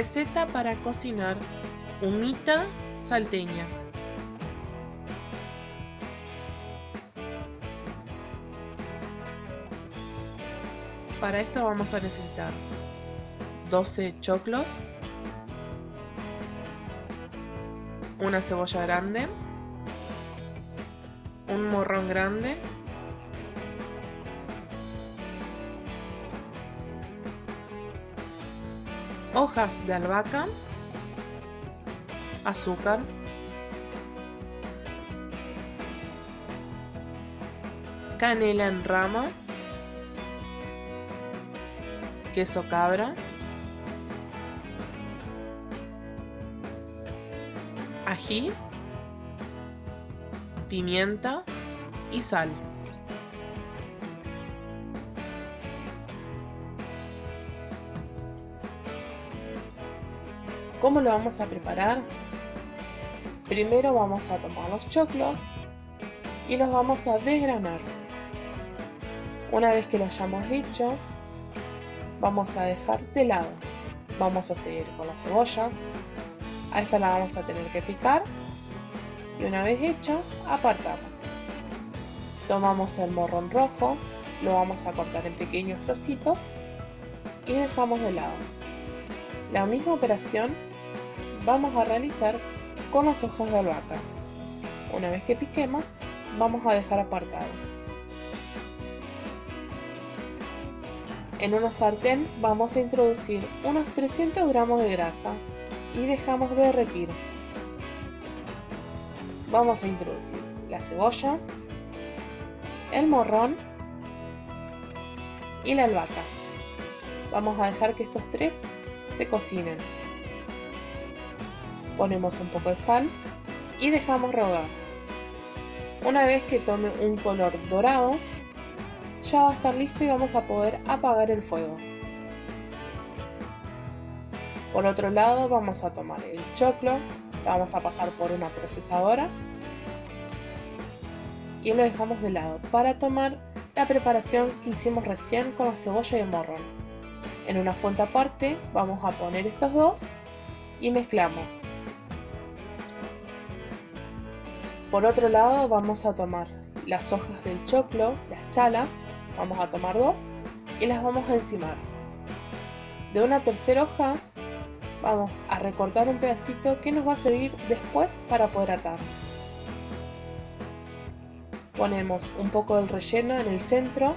Receta para cocinar humita salteña. Para esto vamos a necesitar 12 choclos, una cebolla grande, un morrón grande, hojas de albahaca, azúcar, canela en rama, queso cabra, ají, pimienta y sal. ¿Cómo lo vamos a preparar? Primero vamos a tomar los choclos y los vamos a desgranar. Una vez que lo hayamos hecho, vamos a dejar de lado. Vamos a seguir con la cebolla. A esta la vamos a tener que picar. Y una vez hecho, apartamos. Tomamos el morrón rojo, lo vamos a cortar en pequeños trocitos y dejamos de lado. La misma operación vamos a realizar con las hojas de albahaca. Una vez que piquemos, vamos a dejar apartado. En una sartén vamos a introducir unos 300 gramos de grasa y dejamos de derretir. Vamos a introducir la cebolla, el morrón y la albahaca. Vamos a dejar que estos tres se cocinen ponemos un poco de sal y dejamos rehogar. Una vez que tome un color dorado, ya va a estar listo y vamos a poder apagar el fuego. Por otro lado vamos a tomar el choclo, lo vamos a pasar por una procesadora y lo dejamos de lado para tomar la preparación que hicimos recién con la cebolla y el morrón. En una fuente aparte vamos a poner estos dos y mezclamos. Por otro lado vamos a tomar las hojas del choclo, las chalas, vamos a tomar dos y las vamos a encimar. De una tercera hoja vamos a recortar un pedacito que nos va a servir después para poder atar. Ponemos un poco del relleno en el centro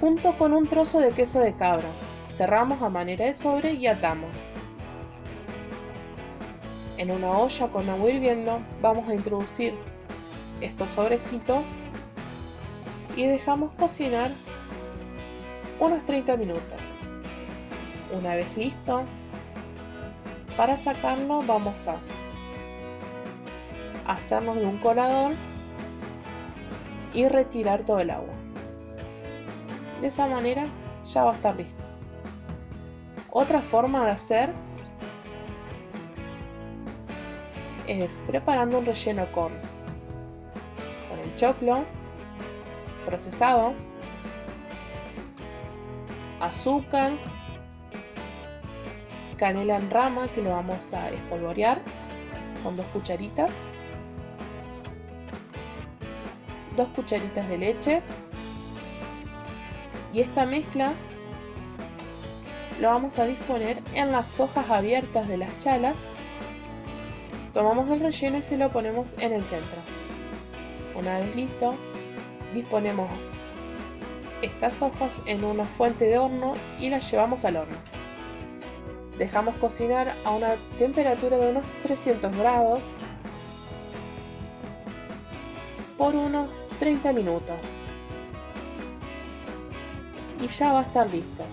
junto con un trozo de queso de cabra. Cerramos a manera de sobre y atamos. En una olla con agua hirviendo vamos a introducir estos sobrecitos y dejamos cocinar unos 30 minutos. Una vez listo, para sacarlo vamos a hacernos de un colador y retirar todo el agua. De esa manera ya va a estar listo. Otra forma de hacer es preparando un relleno con, con el choclo procesado, azúcar, canela en rama que lo vamos a espolvorear con dos cucharitas, dos cucharitas de leche y esta mezcla lo vamos a disponer en las hojas abiertas de las chalas Tomamos el relleno y se lo ponemos en el centro. Una vez listo, disponemos estas hojas en una fuente de horno y las llevamos al horno. Dejamos cocinar a una temperatura de unos 300 grados por unos 30 minutos. Y ya va a estar listo.